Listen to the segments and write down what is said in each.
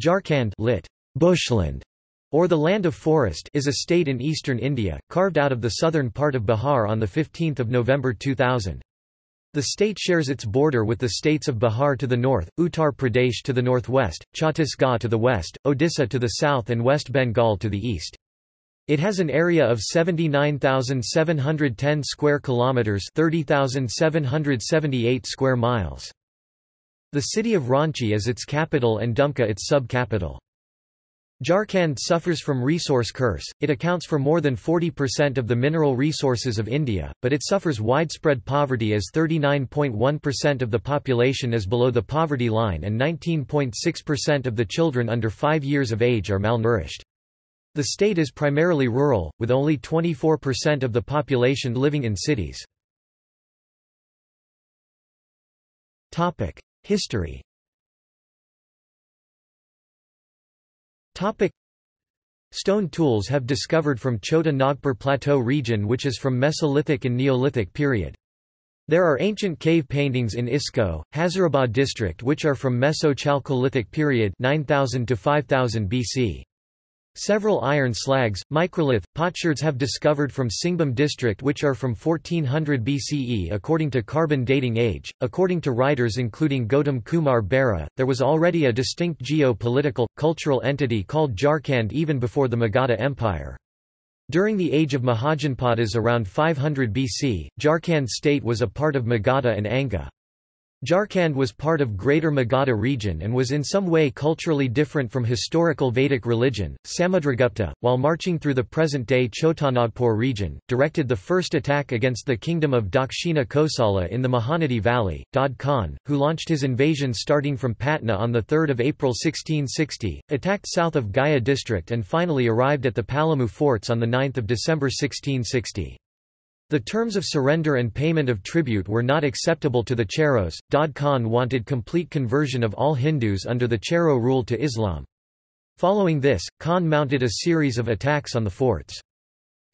Jharkhand lit. Bushland, or the Land of Forest is a state in eastern India, carved out of the southern part of Bihar on 15 November 2000. The state shares its border with the states of Bihar to the north, Uttar Pradesh to the northwest, Chhattisgarh to the west, Odisha to the south and West Bengal to the east. It has an area of 79,710 square kilometers, 30,778 square miles. The city of Ranchi is its capital and Dumka its sub-capital. Jharkhand suffers from resource curse, it accounts for more than 40% of the mineral resources of India, but it suffers widespread poverty as 39.1% of the population is below the poverty line and 19.6% of the children under 5 years of age are malnourished. The state is primarily rural, with only 24% of the population living in cities. History Stone tools have discovered from Chota Nagpur Plateau region which is from Mesolithic and Neolithic period. There are ancient cave paintings in Isko, Hazaribagh district which are from Meso-Chalcolithic period 9000 to 5000 BC. Several iron slags, microlith, potsherds have discovered from Singhbhum district which are from 1400 BCE according to carbon dating age. According to writers including Gautam Kumar Bera, there was already a distinct geo-political, cultural entity called Jharkhand even before the Magadha Empire. During the age of Mahajanapadas around 500 BC, Jharkhand state was a part of Magadha and Anga. Jharkhand was part of Greater Magadha region and was in some way culturally different from historical Vedic religion. Samudragupta, while marching through the present-day Chotanagpur region, directed the first attack against the kingdom of Dakshina Kosala in the Mahanadi Valley. Dod Khan, who launched his invasion starting from Patna on 3 April 1660, attacked south of Gaya district and finally arrived at the Palamu forts on 9 December 1660. The terms of surrender and payment of tribute were not acceptable to the Cheros. Dod Khan wanted complete conversion of all Hindus under the Chero rule to Islam. Following this, Khan mounted a series of attacks on the forts.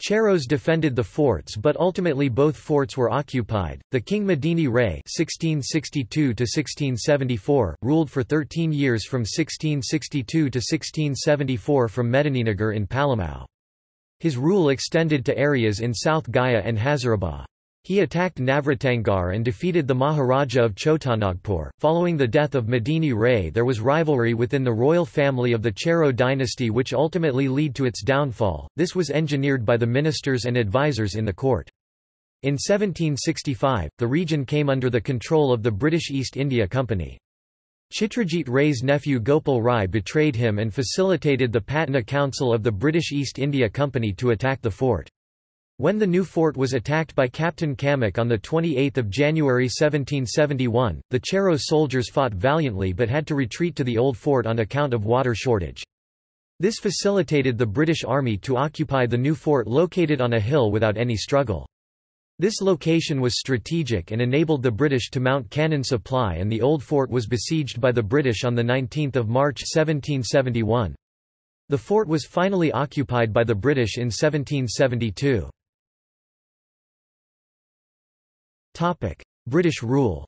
Cheros defended the forts but ultimately both forts were occupied. The king Medini Ray (1662–1674) ruled for 13 years from 1662 to 1674 from Medininagar in Palamau. His rule extended to areas in South Gaya and Hazaribagh. He attacked Navratangarh and defeated the Maharaja of Chotanagpur. Following the death of Medini Ray, there was rivalry within the royal family of the Chero dynasty, which ultimately led to its downfall. This was engineered by the ministers and advisers in the court. In 1765, the region came under the control of the British East India Company. Chitrajit Ray's nephew Gopal Rai betrayed him and facilitated the Patna Council of the British East India Company to attack the fort. When the new fort was attacked by Captain Camac on 28 January 1771, the Chero soldiers fought valiantly but had to retreat to the old fort on account of water shortage. This facilitated the British Army to occupy the new fort located on a hill without any struggle. This location was strategic and enabled the British to mount cannon supply and the old fort was besieged by the British on 19 March 1771. The fort was finally occupied by the British in 1772. British rule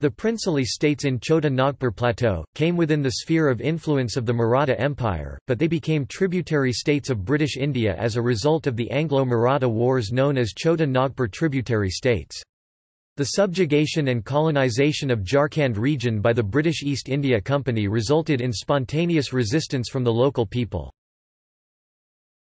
the princely states in Chota Nagpur Plateau, came within the sphere of influence of the Maratha Empire, but they became tributary states of British India as a result of the Anglo-Maratha wars known as Chota Nagpur tributary states. The subjugation and colonization of Jharkhand region by the British East India Company resulted in spontaneous resistance from the local people.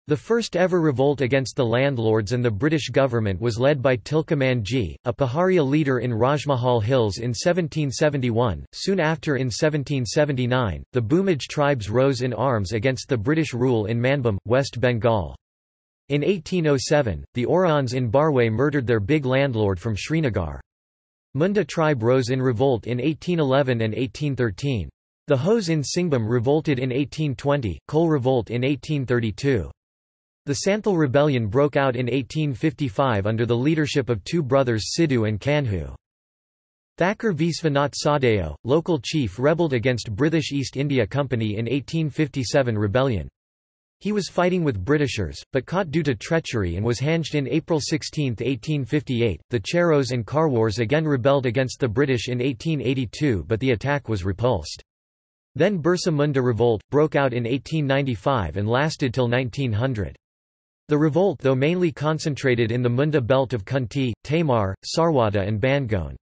The first ever revolt against the landlords and the British government was led by Tilka Manjhi, a Paharia leader in Rajmahal Hills in 1771. Soon after in 1779, the Bhumij tribes rose in arms against the British rule in Manbhum, West Bengal. In 1807, the Oraons in Barway murdered their big landlord from Srinagar. Munda tribe rose in revolt in 1811 and 1813. The Hos in Singhbhum revolted in 1820, Kole revolt in 1832. The Santhal Rebellion broke out in 1855 under the leadership of two brothers Sidhu and Kanhu. Thakur Visvanath Shahdeo, local chief rebelled against British East India Company in 1857 rebellion. He was fighting with Britishers, but caught due to treachery and was hanged in April 16, 1858. The Cheros and Kharwars again rebelled against the British in 1882 but the attack was repulsed. Then Birsa Munda revolt, broke out in 1895 and lasted till 1900. The revolt though mainly concentrated in the Munda belt of Khunti, Tamar, Sarwada and Bangone.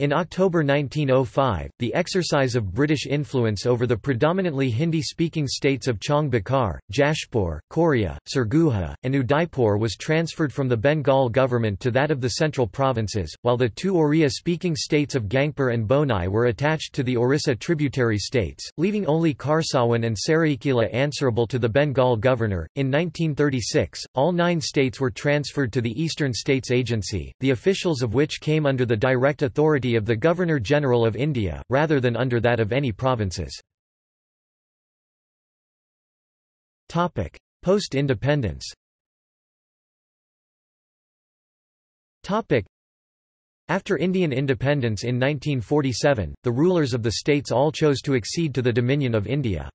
In October 1905, the exercise of British influence over the predominantly Hindi-speaking states of Bakar, Jashpur, Korea, Surguja, and Udaipur was transferred from the Bengal government to that of the central provinces, while the two Oriya-speaking states of Gangpur and Bonai were attached to the Orissa tributary states, leaving only Kharsawan and Saraikela answerable to the Bengal governor. In 1936, all nine states were transferred to the Eastern States Agency, the officials of which came under the direct authority of the Governor-General of India, rather than under that of any provinces. Post-independence after Indian independence in 1947, the rulers of the states all chose to accede to the Dominion of India.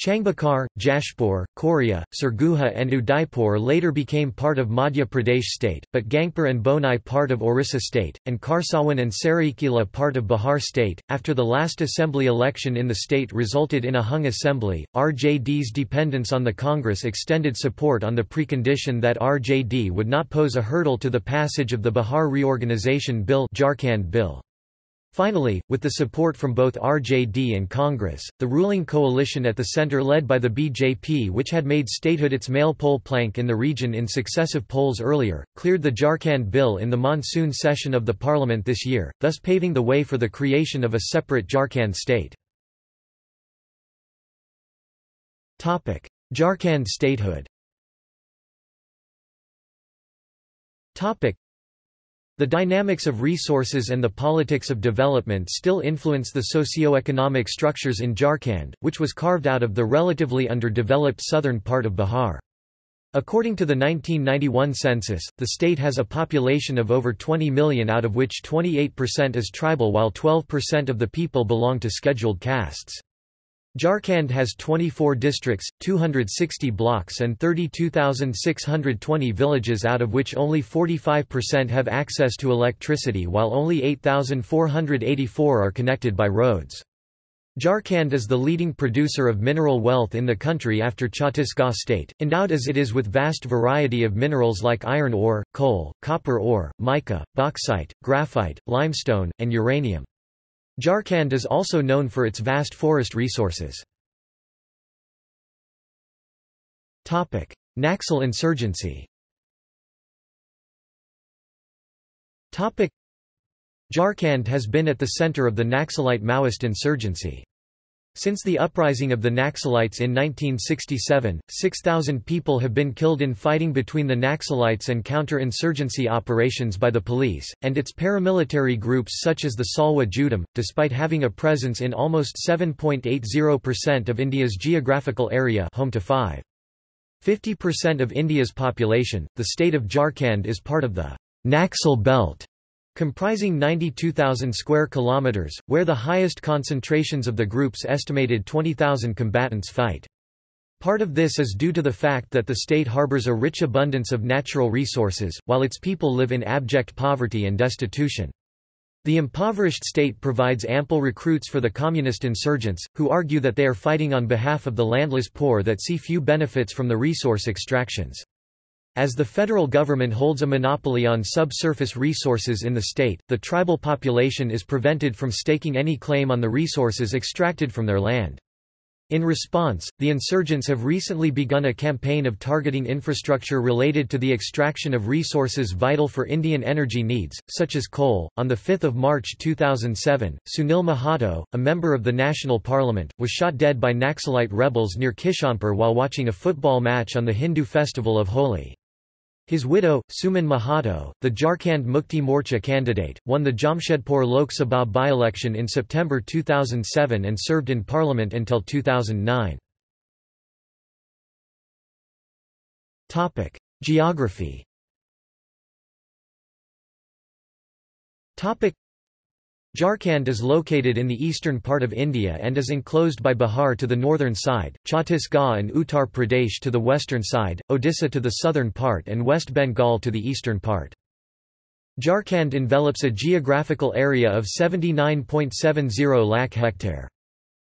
Changbakar, Jashpur, Korea, Surguja and Udaipur later became part of Madhya Pradesh state, but Gangpur and Bonai part of Orissa state, and Kharsawan and Saraikela part of Bihar state. After the last assembly election in the state resulted in a hung assembly, RJD's dependence on the Congress extended support on the precondition that RJD would not pose a hurdle to the passage of the Bihar Reorganization Bill, Jharkhand Bill. Finally, with the support from both RJD and Congress, the ruling coalition at the center led by the BJP which had made statehood its male pole plank in the region in successive polls earlier, cleared the Jharkhand bill in the monsoon session of the parliament this year, thus paving the way for the creation of a separate Jharkhand state. Jharkhand statehood the dynamics of resources and the politics of development still influence the socio-economic structures in Jharkhand, which was carved out of the relatively underdeveloped southern part of Bihar. According to the 1991 census, the state has a population of over 20 million out of which 28% is tribal while 12% of the people belong to scheduled castes. Jharkhand has 24 districts, 260 blocks and 32,620 villages out of which only 45% have access to electricity while only 8,484 are connected by roads. Jharkhand is the leading producer of mineral wealth in the country after Chhattisgarh state, endowed as it is with vast variety of minerals like iron ore, coal, copper ore, mica, bauxite, graphite, limestone, and uranium. Jharkhand is also known for its vast forest resources. Naxal insurgency Jharkhand has been at the center of the Naxalite Maoist insurgency. Since the uprising of the Naxalites in 1967, 6,000 people have been killed in fighting between the Naxalites and counter-insurgency operations by the police, and its paramilitary groups such as the Salwa Judum, despite having a presence in almost 7.80% of India's geographical area home to 5. 50% of India's population, the state of Jharkhand is part of the Naxal belt comprising 92,000 square kilometers, where the highest concentrations of the group's estimated 20,000 combatants fight. Part of this is due to the fact that the state harbors a rich abundance of natural resources, while its people live in abject poverty and destitution. The impoverished state provides ample recruits for the communist insurgents, who argue that they are fighting on behalf of the landless poor that see few benefits from the resource extractions. As the federal government holds a monopoly on subsurface resources in the state, the tribal population is prevented from staking any claim on the resources extracted from their land. In response, the insurgents have recently begun a campaign of targeting infrastructure related to the extraction of resources vital for Indian energy needs, such as coal. On 5 March 2007, Sunil Mahato, a member of the National Parliament, was shot dead by Naxalite rebels near Kishanpur while watching a football match on the Hindu festival of Holi. His widow, Suman Mahato, the Jharkhand Mukti Morcha candidate, won the Jamshedpur Lok Sabha by-election in September 2007 and served in parliament until 2009. Geography Jharkhand is located in the eastern part of India and is enclosed by Bihar to the northern side, Chhattisgarh and Uttar Pradesh to the western side, Odisha to the southern part and West Bengal to the eastern part. Jharkhand envelops a geographical area of 79.70 lakh hectare.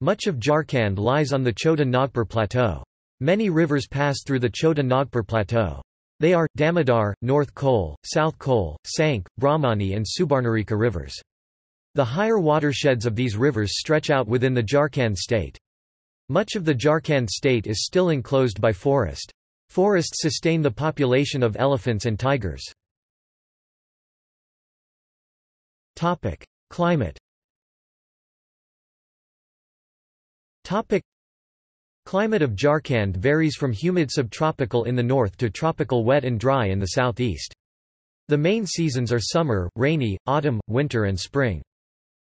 Much of Jharkhand lies on the Chota Nagpur Plateau. Many rivers pass through the Chota Nagpur Plateau. They are, Damodar, North Kol, South Kol, Sankh, Brahmani and Subarnarekha rivers. The higher watersheds of these rivers stretch out within the Jharkhand state. Much of the Jharkhand state is still enclosed by forest. Forests sustain the population of elephants and tigers. Climate Climate of Jharkhand varies from humid subtropical in the north to tropical wet and dry in the southeast. The main seasons are summer, rainy, autumn, winter and spring.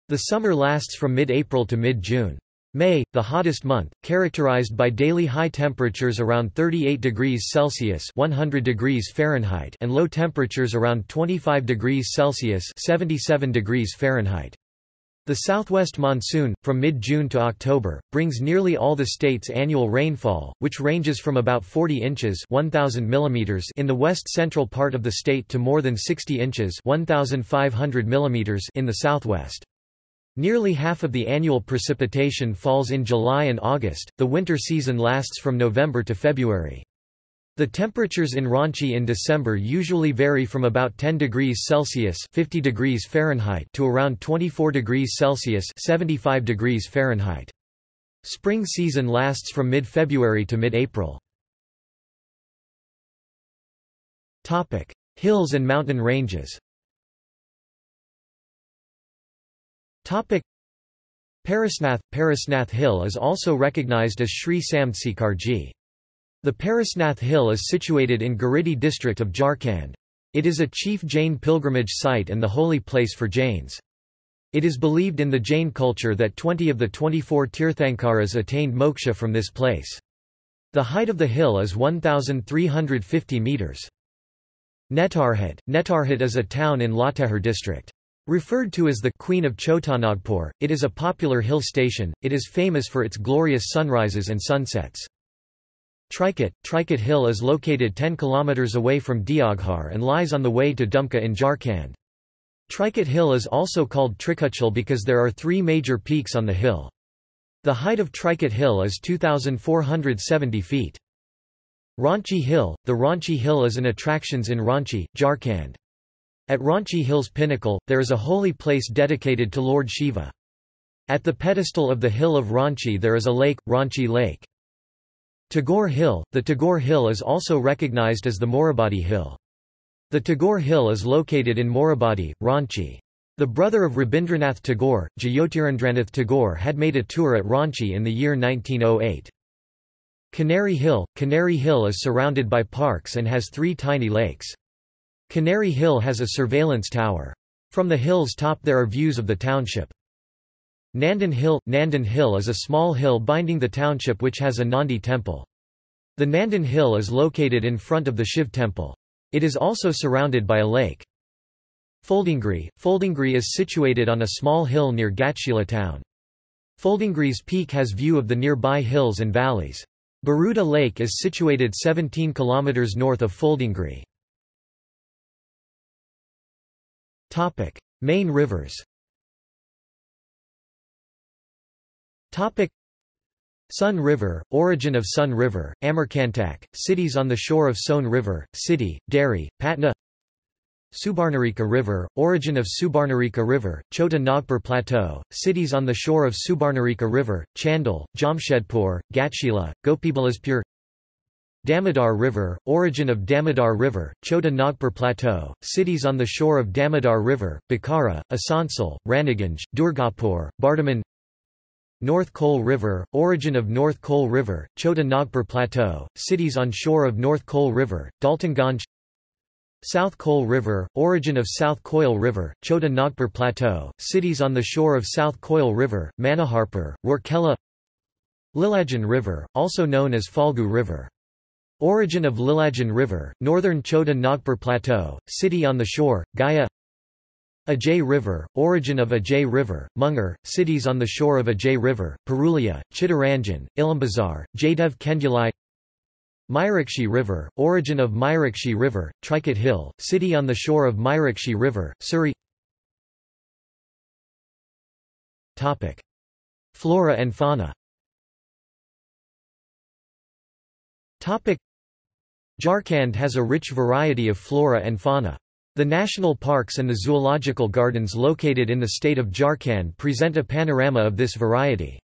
The summer lasts from mid-April to mid-June. May, the hottest month, characterized by daily high temperatures around 38 degrees Celsius (100 degrees Fahrenheit) and low temperatures around 25 degrees Celsius (77 degrees Fahrenheit). The southwest monsoon, from mid-June to October, brings nearly all the state's annual rainfall, which ranges from about 40 inches 1,000 mm in the west-central part of the state to more than 60 inches 1,500 mm in the southwest. Nearly half of the annual precipitation falls in July and August, the winter season lasts from November to February. The temperatures in Ranchi in December usually vary from about 10 degrees Celsius 50 degrees Fahrenheit to around 24 degrees Celsius 75 degrees Fahrenheit. Spring season lasts from mid-February to mid-April. Hills and mountain ranges Parasnath – Parasnath Hill is also recognized as Sri Samtsekarji. The Parasnath Hill is situated in Giridih district of Jharkhand. It is a chief Jain pilgrimage site and the holy place for Jains. It is believed in the Jain culture that 20 of the 24 Tirthankaras attained moksha from this place. The height of the hill is 1,350 metres. Netarhat. Netarhat is a town in Latehar district. Referred to as the Queen of Chotanagpur, it is a popular hill station, it is famous for its glorious sunrises and sunsets. Trikut Trikut Hill is located 10 km away from Deoghar and lies on the way to Dumka in Jharkhand. Trikut Hill is also called Trikutachal because there are three major peaks on the hill. The height of Trikut Hill is 2,470 feet. Ranchi Hill – The Ranchi Hill is an attractions in Ranchi, Jharkhand. At Ranchi Hill's pinnacle, there is a holy place dedicated to Lord Shiva. At the pedestal of the hill of Ranchi there is a lake, Ranchi Lake. Tagore Hill – The Tagore Hill is also recognized as the Morabadi Hill. The Tagore Hill is located in Morabadi, Ranchi. The brother of Rabindranath Tagore, Jyotirindranath Tagore had made a tour at Ranchi in the year 1908. Canary Hill – Canary Hill is surrounded by parks and has three tiny lakes. Canary Hill has a surveillance tower. From the hill's top there are views of the township. Nandan Hill – Nandan Hill is a small hill binding the township which has a Nandi temple. The Nandan Hill is located in front of the Shiv temple. It is also surrounded by a lake. Phuldungri – Phuldungri is situated on a small hill near Ghatshila town. Phuldungri's peak has view of the nearby hills and valleys. Baruda Lake is situated 17 km north of Phuldungri. Topic: Main rivers. Topic: Son River, origin of Son River, Amarkantak, cities on the shore of Son River, City, Dehri, Patna. Subarnarekha River, origin of Subarnarekha River, Chota Nagpur Plateau, cities on the shore of Subarnarekha River, Chandil, Jamshedpur, Ghatshila, Gopiballavpur Damodar River, origin of Damodar River, Chota Nagpur Plateau, cities on the shore of Damodar River, Bokaro, Asansol, Raniganj, Durgapur, Bardhaman North Kol River, origin of North Kol River, Chota Nagpur Plateau, cities on shore of North Kol River, Daltonganj South Kol River, origin of South Koil River, Chota Nagpur Plateau, cities on the shore of South Koil River, Manoharpur, Rourkela Lilajan River, also known as Falgu River Origin of Lilajan River, northern Chota Nagpur Plateau, city on the shore, Gaya Ajay River, origin of Ajay River, Munger, cities on the shore of Ajay River, Purulia, Chittaranjan, Ilambazar, Jaydev Kenduli Mayurakshi River, origin of Mayurakshi River, Trikut Hill, city on the shore of Mayurakshi River, Suri. Flora and fauna Jharkhand has a rich variety of flora and fauna. The national parks and the zoological gardens located in the state of Jharkhand present a panorama of this variety.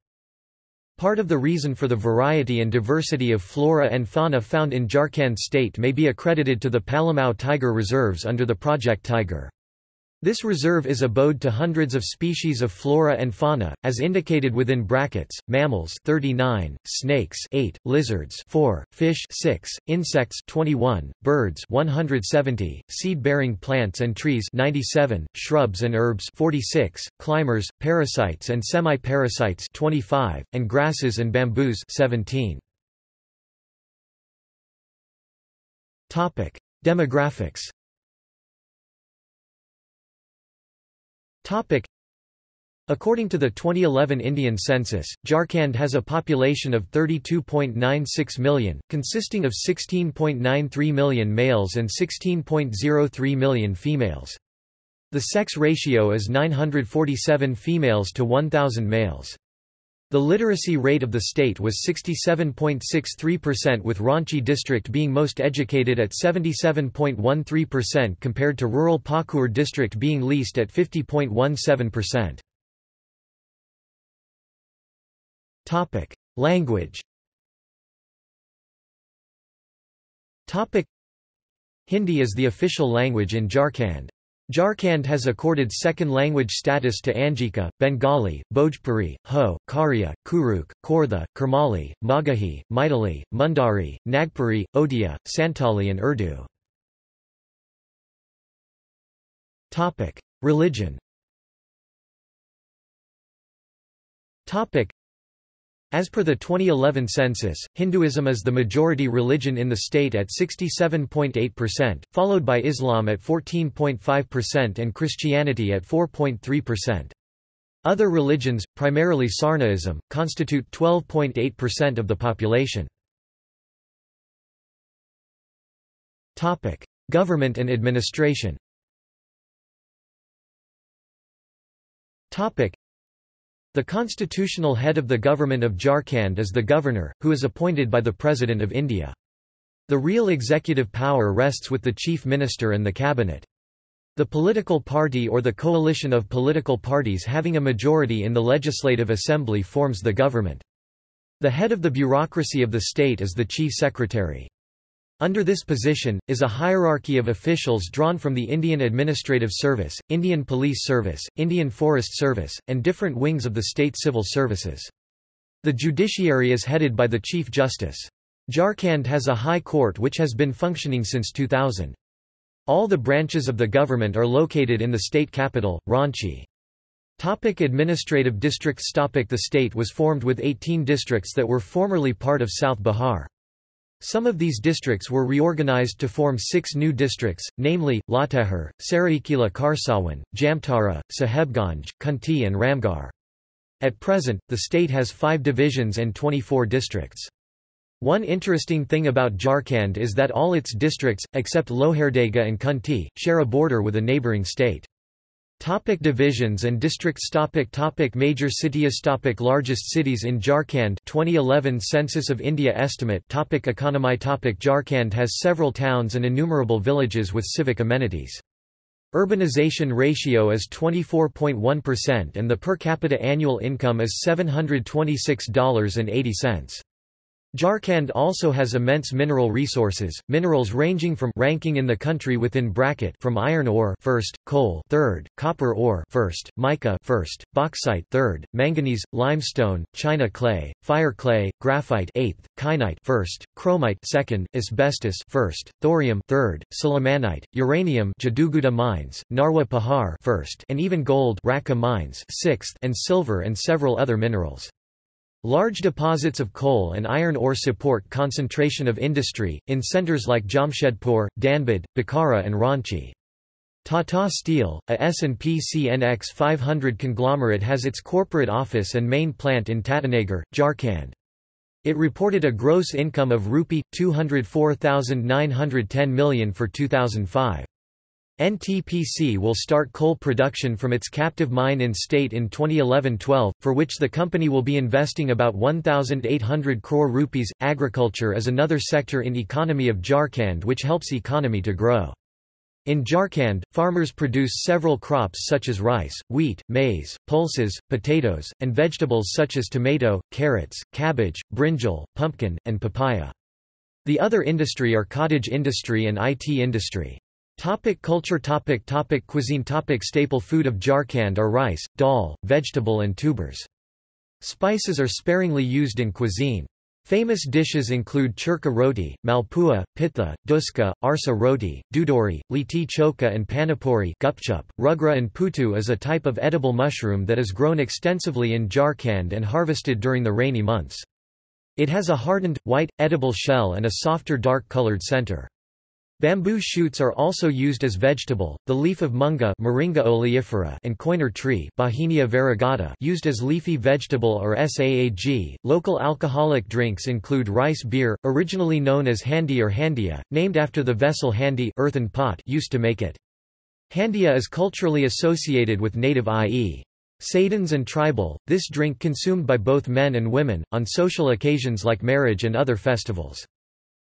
Part of the reason for the variety and diversity of flora and fauna found in Jharkhand state may be accredited to the Palamau Tiger Reserves under the Project Tiger. This reserve is abode to hundreds of species of flora and fauna, as indicated within brackets, mammals 39, snakes 8, lizards 4, fish 6, insects 21, birds 170, seed-bearing plants and trees 97, shrubs and herbs 46, climbers, parasites and semi-parasites 25, and grasses and bamboos 17. Demographics According to the 2011 Indian census, Jharkhand has a population of 32.96 million, consisting of 16.93 million males and 16.03 million females. The sex ratio is 947 females to 1,000 males. The literacy rate of the state was 67.63% with Ranchi district being most educated at 77.13% compared to rural Pakur district being least at 50.17%. Topic: Language. Topic: Hindi is the official language in Jharkhand. Jharkhand has accorded second language status to Angika, Bengali, Bhojpuri, Ho, Kharia, Kurukh, Khortha, Kurmali, Magahi, Maithili, Mundari, Nagpuri, Odia, Santali and Urdu. Religion as per the 2011 census, Hinduism is the majority religion in the state at 67.8%, followed by Islam at 14.5% and Christianity at 4.3%. Other religions, primarily Sarnaism, constitute 12.8% of the population. Government and administration the constitutional head of the government of Jharkhand is the governor, who is appointed by the President of India. The real executive power rests with the chief minister and the cabinet. The political party or the coalition of political parties having a majority in the legislative assembly forms the government. The head of the bureaucracy of the state is the chief secretary. Under this position, is a hierarchy of officials drawn from the Indian Administrative Service, Indian Police Service, Indian Forest Service, and different wings of the state civil services. The judiciary is headed by the Chief Justice. Jharkhand has a high court which has been functioning since 2000. All the branches of the government are located in the state capital, Ranchi. Topic administrative districts Topic The state was formed with 18 districts that were formerly part of South Bihar. Some of these districts were reorganized to form six new districts, namely, Latehar, Saraikela Kharsawan, Jamtara, Sahebganj, Khunti and Ramgarh. At present, the state has five divisions and 24 districts. One interesting thing about Jharkhand is that all its districts, except Lohardaga and Khunti, share a border with a neighbouring state. Topic divisions and districts topic topic Major cities topic Largest cities in Jharkhand 2011 Census of India estimate topic Economy topic Jharkhand has several towns and innumerable villages with civic amenities. Urbanization ratio is 24.1% and the per capita annual income is $726.80. Jharkhand also has immense mineral resources, minerals ranging from ranking in the country within bracket from iron ore first, coal third, copper ore first, mica first, bauxite third, manganese, limestone, china clay, fire clay, graphite eighth, kyanite first, chromite second, asbestos first, thorium third, sillimanite, uranium Jaduguda mines, Narwa Pahar first, and even gold Rakha mines sixth, and silver and several other minerals. Large deposits of coal and iron ore support concentration of industry, in centres like Jamshedpur, Dhanbad, Bokaro and Ranchi. Tata Steel, a S&P CNX 500 conglomerate has its corporate office and main plant in Tatanagar, Jharkhand. It reported a gross income of rupee 204,910 million for 2005. NTPC will start coal production from its captive mine in state in 2011-12, for which the company will be investing about 1,800 crore rupees. Agriculture is another sector in economy of Jharkhand which helps economy to grow. In Jharkhand, farmers produce several crops such as rice, wheat, maize, pulses, potatoes, and vegetables such as tomato, carrots, cabbage, brinjal, pumpkin, and papaya. The other industry are cottage industry and IT industry. Topic culture topic topic Cuisine topic Staple food of Jharkhand are rice, dal, vegetable and tubers. Spices are sparingly used in cuisine. Famous dishes include churka roti, malpua, pitha, dhuska, arsa roti, dudori, liti choka and panipuri gupchup. Rugra and putu is a type of edible mushroom that is grown extensively in Jharkhand and harvested during the rainy months. It has a hardened, white, edible shell and a softer dark-colored center. Bamboo shoots are also used as vegetable. The leaf of munga Moringa oleifera and coiner tree Bauhinia variegata used as leafy vegetable or saag. Local alcoholic drinks include rice beer, originally known as handi or handia, named after the vessel handi earthen pot used to make it. Handia is culturally associated with native i.e. Sadans and tribal, this drink consumed by both men and women, on social occasions like marriage and other festivals.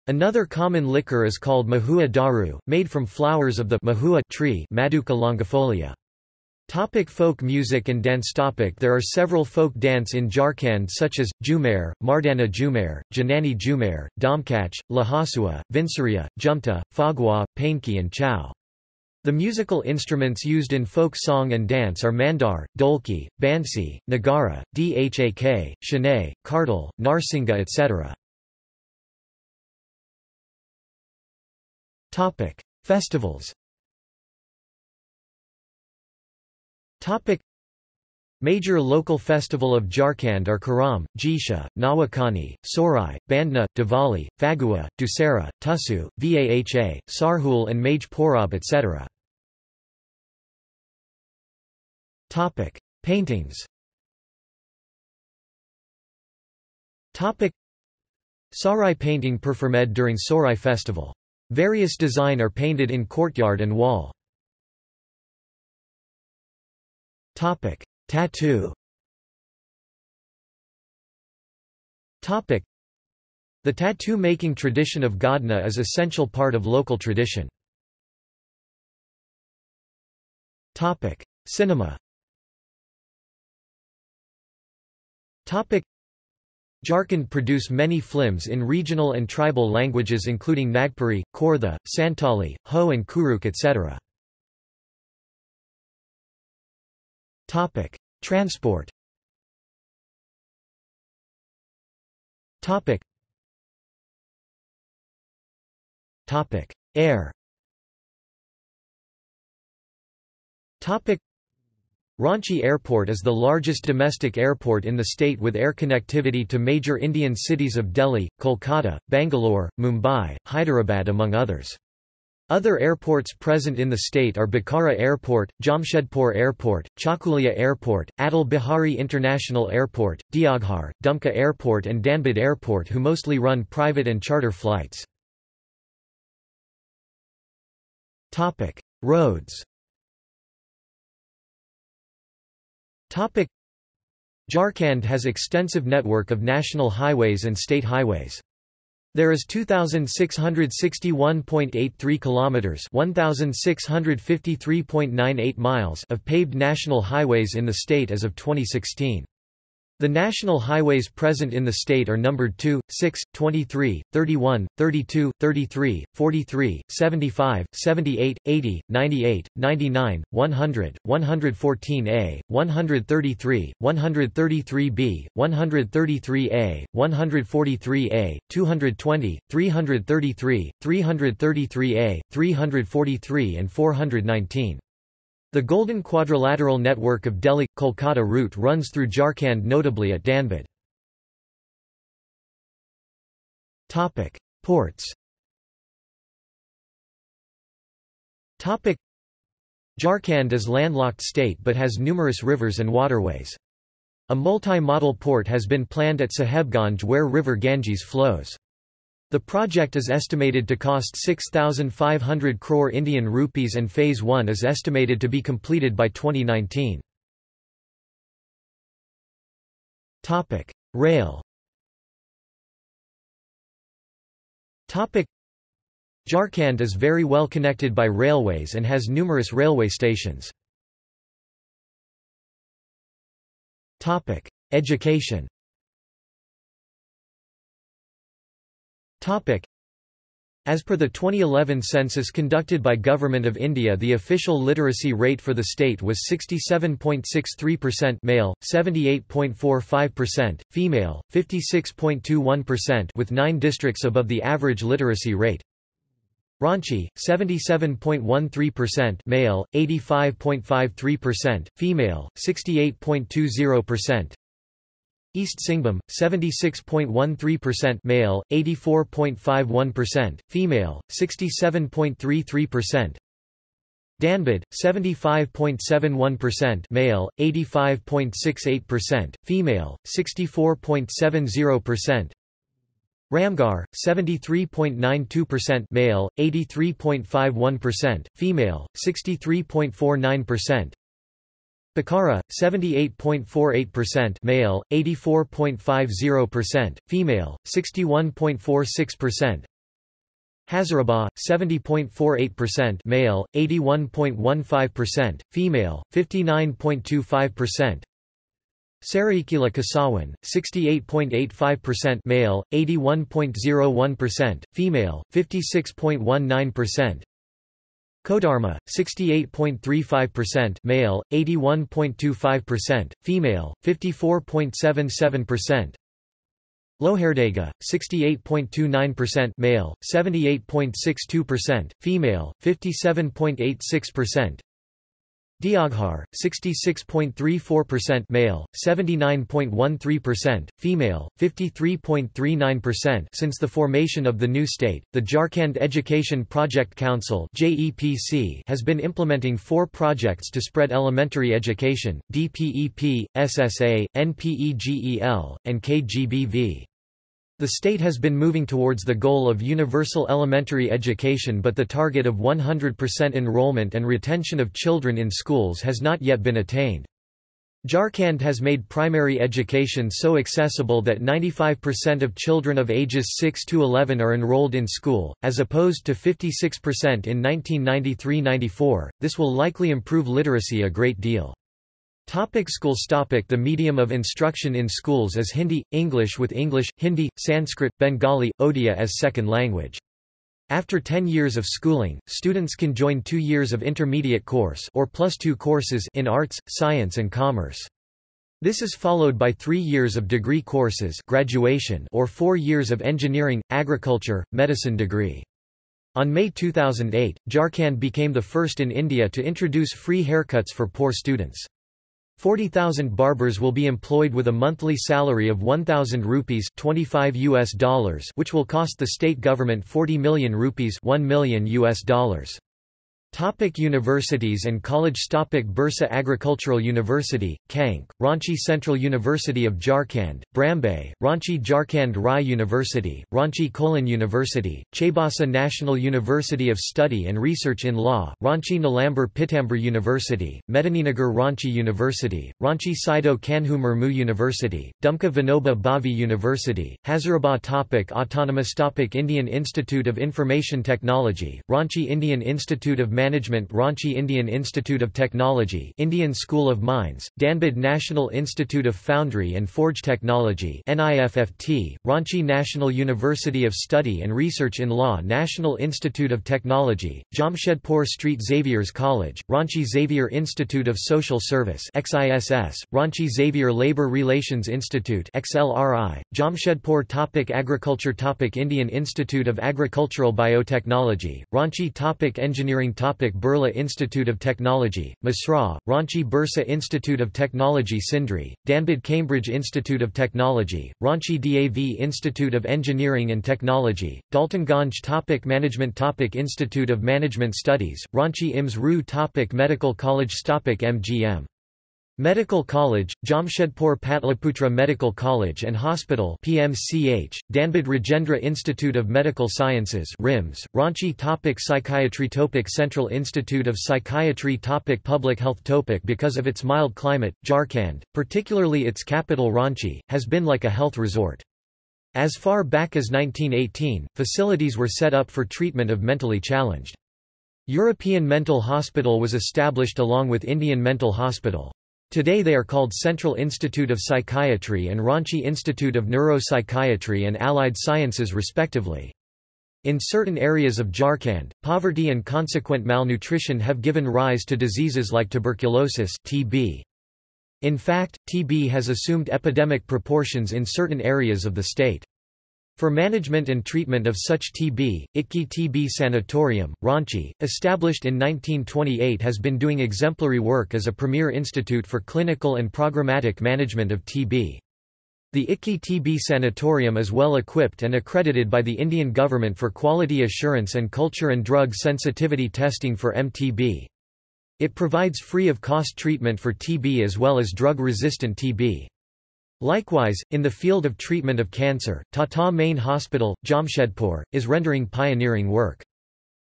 Another common liquor is called mahua daru, made from flowers of the mahua tree Madhuca longifolia. Topic folk music and dance topic There are several folk dance in Jharkhand such as, Jhumer, Mardana Jhumer, Janani Jhumer, Domkach, Lahasua, Vinsaria, Jumta, Phagua, Painki and Chhau. The musical instruments used in folk song and dance are mandar, dolki, bansi, nagara, dhak, shehnai, kartal, narsinga etc. Topic: Festivals. Topic: Major local festival of Jharkhand are Karam, Jisha, Nawakani, Sorai, Bandna, Diwali, Phagua, Dussehra, Tusu, Vaha, Sarhul and Mage Porab etc. Topic: Paintings. Topic: Sarai painting performed during Sorai festival Various design are painted in courtyard and wall. Topic: Tattoo. Topic: The tattoo-making tradition of Godna is essential part of local tradition. Topic: Cinema. Topic: Jharkhand produce many films in regional and tribal languages including Nagpuri, Khortha, Santali, Ho and Kurukh etc. Transport Topic: Air Ranchi Airport is the largest domestic airport in the state with air connectivity to major Indian cities of Delhi, Kolkata, Bangalore, Mumbai, Hyderabad among others. Other airports present in the state are Bokaro Airport, Jamshedpur Airport, Chakulia Airport, Atal Bihari International Airport, Deoghar, Dumka Airport and Dhanbad Airport who mostly run private and charter flights. Roads Jharkhand has extensive network of national highways and state highways. There is 2661.83 kilometers, 1653.98 miles of paved national highways in the state as of 2016. The national highways present in the state are numbered 2, 6, 23, 31, 32, 33, 43, 75, 78, 80, 98, 99, 100, 114A, 133, 133B, 133A, 143A, 220, 333, 333A, 343 and 419. The Golden Quadrilateral network of Delhi-Kolkata route runs through Jharkhand notably at Dhanbad. Ports Jharkhand is landlocked state but has numerous rivers and waterways. A multi-model port has been planned at Sahebganj where river Ganges flows. The project is estimated to cost 6,500 crore Indian rupees and Phase 1 is estimated to be completed by 2019. Rail Jharkhand is very well connected by railways and has numerous railway stations. Education as per the 2011 census conducted by Government of India the official literacy rate for the state was 67.63% male, 78.45%, female, 56.21% with 9 districts above the average literacy rate. Ranchi, 77.13% male, 85.53%, female, 68.20%. East Singhbhum, 76.13% male, 84.51%, female, 67.33%. Dhanbad, 75.71% male, 85.68%, female, 64.70%. Ramgarh, 73.92% male, 83.51%, female, 63.49%. Bokaro, 78.48% male, 84.50%, female, 61.46%. Hazaribagh, 70.48% male, 81.15%, female, 59.25%. Saraikela Kharsawan, 68.85% male, 81.01%, female, 56.19%. Koderma, 68.35% male, 81.25%, female, 54.77%. Lohardaga, 68.29% male, 78.62%, female, 57.86%. Deoghar, 66.34% male, 79.13%, female, 53.39% Since the formation of the new state, the Jharkhand Education Project Council has been implementing four projects to spread elementary education, DPEP, SSA, NPEGEL, and KGBV. The state has been moving towards the goal of universal elementary education but the target of 100% enrollment and retention of children in schools has not yet been attained. Jharkhand has made primary education so accessible that 95% of children of ages 6 to 11 are enrolled in school, as opposed to 56% in 1993–94. This will likely improve literacy a great deal. Topic schools topic The medium of instruction in schools is Hindi, English with English, Hindi, Sanskrit, Bengali, Odia as second language. After 10 years of schooling, students can join two years of intermediate course or plus two courses in arts, science and commerce. This is followed by three years of degree courses graduation or four years of engineering, agriculture, medicine degree. On May 2008, Jharkhand became the first in India to introduce free haircuts for poor students. 40,000 barbers will be employed with a monthly salary of 1,000 rupees 25 US dollars which will cost the state government 40 million rupees 1 million US dollars. Topic universities and college Topic Birsa Agricultural University, Kanke, Ranchi Central University of Jharkhand, Brambe, Ranchi Jharkhand Rai University, Ranchi Kolhan University, Chaibasa National University of Study and Research in Law, Ranchi Nilamber Pitamber University, Medininagar Ranchi University, Ranchi Sido Kanhu Murmu University, Dumka Vinoba Bhave University, Hazaribagh Topic Autonomous Topic Indian Institute of Information Technology, Ranchi Indian Institute of Ranchi Indian Institute of Technology Indian School of Mines, Dhanbad National Institute of Foundry and Forge Technology NIFFT, Ranchi National University of Study and Research in Law National Institute of Technology, Jamshedpur Street Xavier's College, Ranchi Xavier Institute of Social Service XISS, Ranchi Xavier Labour Relations Institute XLRI, Jamshedpur Topic Agriculture Topic Indian Institute of Agricultural Biotechnology, Ranchi Topic Engineering Topic topic Birla Institute of Technology, Mesra, Ranchi Birsa Institute of Technology Sindri, Dhanbad Cambridge Institute of Technology, Ranchi DAV Institute of Engineering and Technology, Daltonganj topic Management topic Institute of Management Studies, Ranchi IMS RU topic Medical College topic MGM Medical College, Jamshedpur Patliputra Medical College and Hospital PMCH, Dhanbad Rajendra Institute of Medical Sciences RIMS, Ranchi Topic Psychiatry Topic Central Institute of Psychiatry Topic Public Health Topic Because of its mild climate, Jharkhand, particularly its capital Ranchi, has been like a health resort. As far back as 1918, facilities were set up for treatment of mentally challenged. European Mental Hospital was established along with Indian Mental Hospital. Today they are called Central Institute of Psychiatry and Ranchi Institute of Neuropsychiatry and Allied Sciences respectively. In certain areas of Jharkhand, poverty and consequent malnutrition have given rise to diseases like tuberculosis TB. In fact, TB has assumed epidemic proportions in certain areas of the state. For management and treatment of such TB, ITKI TB Sanatorium, Ranchi, established in 1928 has been doing exemplary work as a premier institute for clinical and programmatic management of TB. The ITKI TB Sanatorium is well equipped and accredited by the Indian government for quality assurance and culture and drug sensitivity testing for MTB. It provides free of cost treatment for TB as well as drug-resistant TB. Likewise, in the field of treatment of cancer, Tata Main Hospital, Jamshedpur, is rendering pioneering work.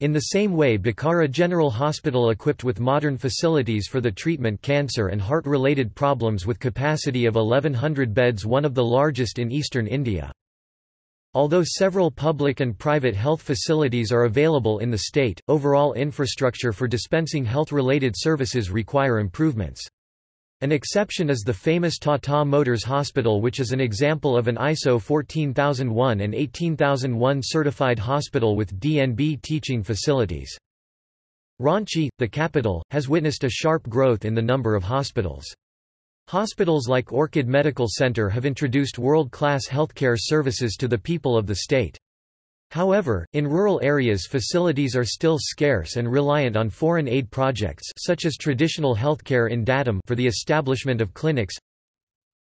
In the same way Bokaro General Hospital equipped with modern facilities for the treatment cancer and heart-related problems with capacity of 1100 beds one of the largest in eastern India. Although several public and private health facilities are available in the state, overall infrastructure for dispensing health-related services require improvements. An exception is the famous Tata Motors Hospital which is an example of an ISO 14001 and 18001 certified hospital with DNB teaching facilities. Ranchi, the capital, has witnessed a sharp growth in the number of hospitals. Hospitals like Orchid Medical Center have introduced world-class healthcare services to the people of the state. However, in rural areas facilities are still scarce and reliant on foreign aid projects such as traditional healthcare in Datam for the establishment of clinics.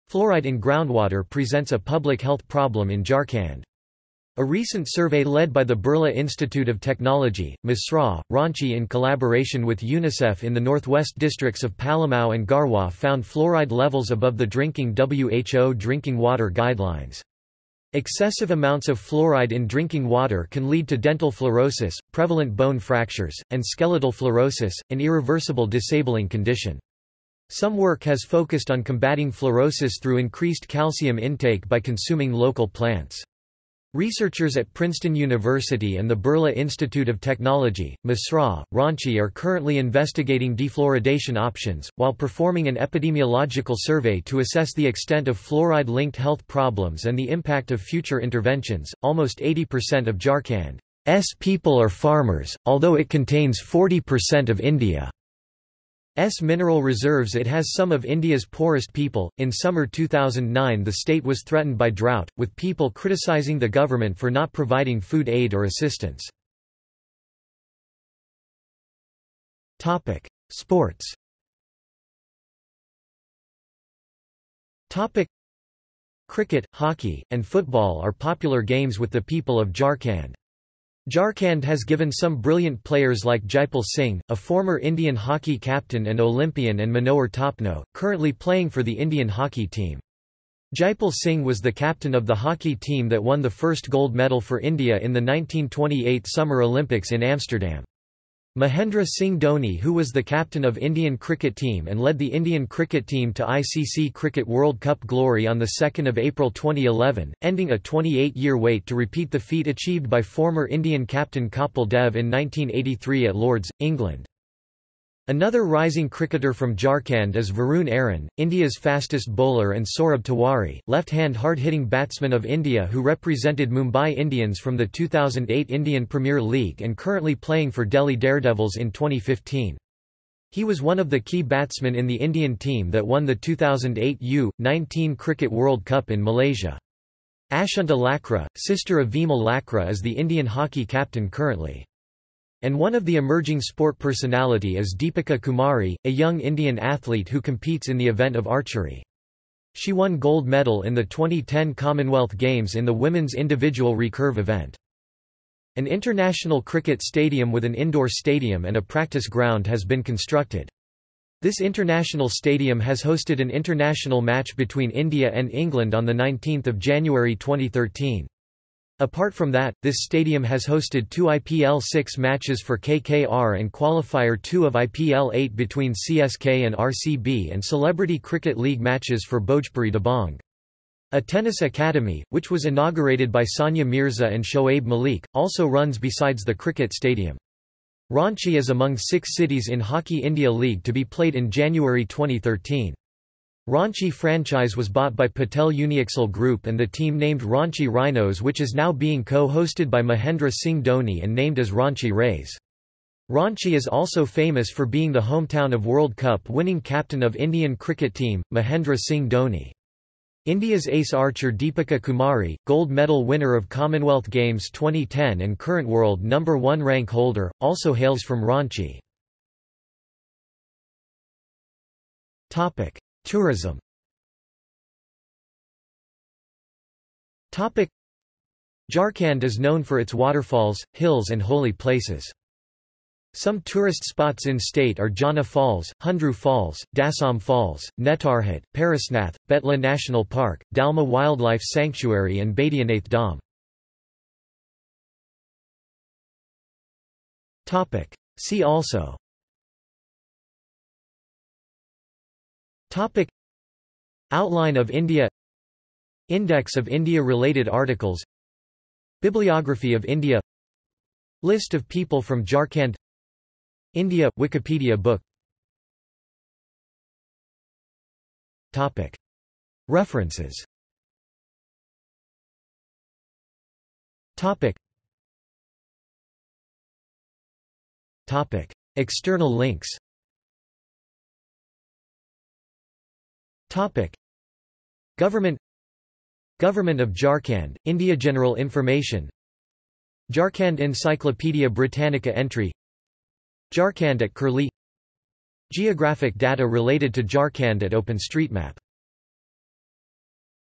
Fluoride in groundwater presents a public health problem in Jharkhand. A recent survey led by the Birla Institute of Technology, Mesra, Ranchi in collaboration with UNICEF in the northwest districts of Palamau and Garhwa found fluoride levels above the drinking WHO drinking water guidelines. Excessive amounts of fluoride in drinking water can lead to dental fluorosis, prevalent bone fractures, and skeletal fluorosis, an irreversible disabling condition. Some work has focused on combating fluorosis through increased calcium intake by consuming local plants. Researchers at Princeton University and the Birla Institute of Technology, Mesra, Ranchi are currently investigating defluoridation options, while performing an epidemiological survey to assess the extent of fluoride-linked health problems and the impact of future interventions. Almost 80% of Jharkhand's people are farmers, although it contains 40% of India. S mineral reserves It has some of India's poorest people. In summer 2009, the state was threatened by drought, with people criticizing the government for not providing food aid or assistance. Topic: Sports. Topic: Cricket, hockey, and football are popular games with the people of Jharkhand. Jharkhand has given some brilliant players like Jaipal Singh, a former Indian hockey captain and Olympian and Manohar Topno, currently playing for the Indian hockey team. Jaipal Singh was the captain of the hockey team that won the first gold medal for India in the 1928 Summer Olympics in Amsterdam. Mahendra Singh Dhoni who was the captain of Indian cricket team and led the Indian cricket team to ICC Cricket World Cup glory on 2 April 2011, ending a 28-year wait to repeat the feat achieved by former Indian captain Kapil Dev in 1983 at Lords, England. Another rising cricketer from Jharkhand is Varun Aaron, India's fastest bowler and Saurabh Tiwari, left-hand hard-hitting batsman of India who represented Mumbai Indians from the 2008 Indian Premier League and currently playing for Delhi Daredevils in 2015. He was one of the key batsmen in the Indian team that won the 2008 U-19 Cricket World Cup in Malaysia. Asunta Lakra, sister of Vimal Lakra is the Indian hockey captain currently. And one of the emerging sport personality is Deepika Kumari, a young Indian athlete who competes in the event of archery. She won gold medal in the 2010 Commonwealth Games in the women's individual recurve event. An international cricket stadium with an indoor stadium and a practice ground has been constructed. This international stadium has hosted an international match between India and England on 19 January 2013. Apart from that, this stadium has hosted two IPL 6 matches for KKR and qualifier 2 of IPL 8 between CSK and RCB and Celebrity Cricket League matches for Bhojpuri Dabang. A tennis academy, which was inaugurated by Sania Mirza and Shoaib Malik, also runs besides the cricket stadium. Ranchi is among six cities in Hockey India League to be played in January 2013. Ranchi franchise was bought by Patel Uniaxle Group and the team named Ranchi Rhinos which is now being co-hosted by Mahendra Singh Dhoni and named as Ranchi Rays. Ranchi is also famous for being the hometown of World Cup winning captain of Indian cricket team, Mahendra Singh Dhoni. India's ace archer Deepika Kumari, gold medal winner of Commonwealth Games 2010 and current world number 1 rank holder, also hails from Ranchi. Topic: Tourism. Jharkhand is known for its waterfalls, hills and holy places. Some tourist spots in state are Jonha Falls, Hundru Falls, Dasam Falls, Netarhat, Parasnath, Betla National Park, Dalma Wildlife Sanctuary and Baidyanath Dham. See also Topic. Outline of India. Index of India-related articles. Bibliography of India. List of people from Jharkhand. India Wikipedia book. Topic. References. Topic. Topic. External links Topic. Government Government of Jharkhand, India General Information Jharkhand Encyclopaedia Britannica entry Jharkhand at Curlie Geographic data related to Jharkhand at OpenStreetMap